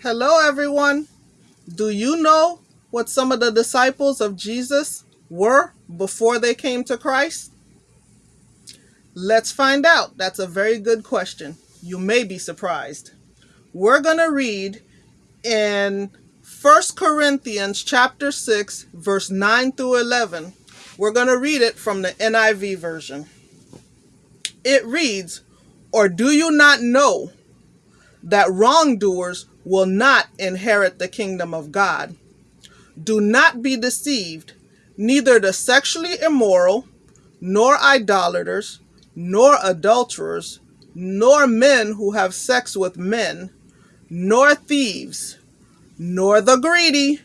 Hello, everyone. Do you know what some of the disciples of Jesus were before they came to Christ? Let's find out. That's a very good question. You may be surprised. We're going to read in 1 Corinthians chapter 6 verse 9 through 11. We're going to read it from the NIV version. It reads, "Or do you not know that wrongdoers will not inherit the kingdom of God. Do not be deceived, neither the sexually immoral, nor idolaters, nor adulterers, nor men who have sex with men, nor thieves, nor the greedy,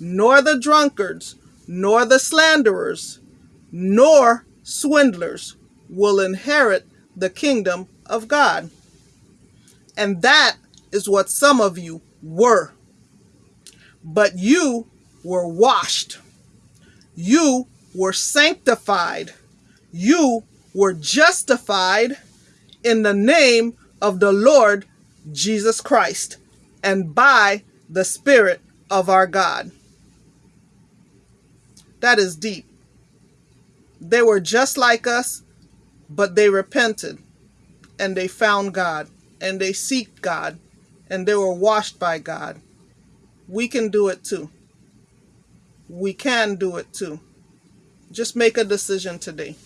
nor the drunkards, nor the slanderers, nor swindlers will inherit the kingdom of God. And that is what some of you were. But you were washed. You were sanctified. You were justified in the name of the Lord Jesus Christ and by the Spirit of our God. That is deep. They were just like us, but they repented and they found God and they seek God and they were washed by God. We can do it too. We can do it too. Just make a decision today.